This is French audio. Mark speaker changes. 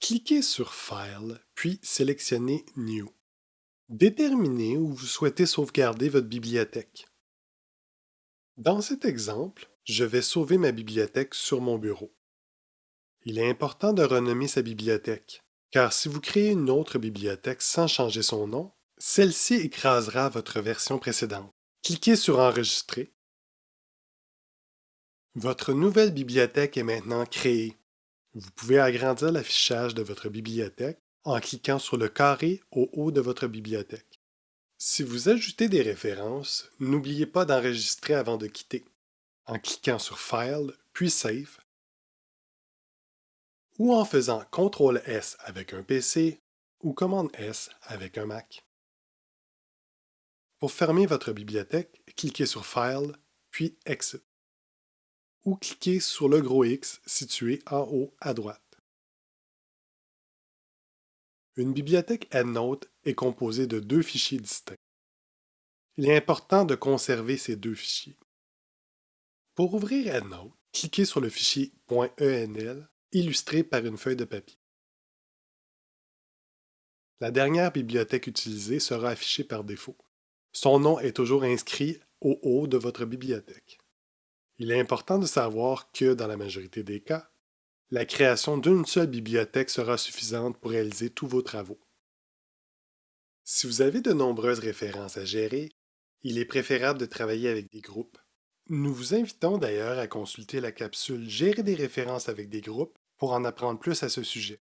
Speaker 1: Cliquez sur File, puis sélectionnez New. Déterminez où vous souhaitez sauvegarder votre bibliothèque. Dans cet exemple, je vais sauver ma bibliothèque sur mon bureau. Il est important de renommer sa bibliothèque, car si vous créez une autre bibliothèque sans changer son nom, celle-ci écrasera votre version précédente. Cliquez sur Enregistrer. Votre nouvelle bibliothèque est maintenant créée. Vous pouvez agrandir l'affichage de votre bibliothèque en cliquant sur le carré au haut de votre bibliothèque. Si vous ajoutez des références, n'oubliez pas d'enregistrer avant de quitter, en cliquant sur File, puis Save, ou en faisant CTRL-S avec un PC ou Command-S avec un Mac. Pour fermer votre bibliothèque, cliquez sur File, puis Exit ou cliquez sur le gros X situé en haut à droite. Une bibliothèque EndNote est composée de deux fichiers distincts. Il est important de conserver ces deux fichiers. Pour ouvrir EndNote, cliquez sur le fichier .enl illustré par une feuille de papier. La dernière bibliothèque utilisée sera affichée par défaut. Son nom est toujours inscrit au haut de votre bibliothèque. Il est important de savoir que, dans la majorité des cas, la création d'une seule bibliothèque sera suffisante pour réaliser tous vos travaux. Si vous avez de nombreuses références à gérer, il est préférable de travailler avec des groupes. Nous vous invitons d'ailleurs à consulter la capsule Gérer des références avec des groupes pour en apprendre plus à ce sujet.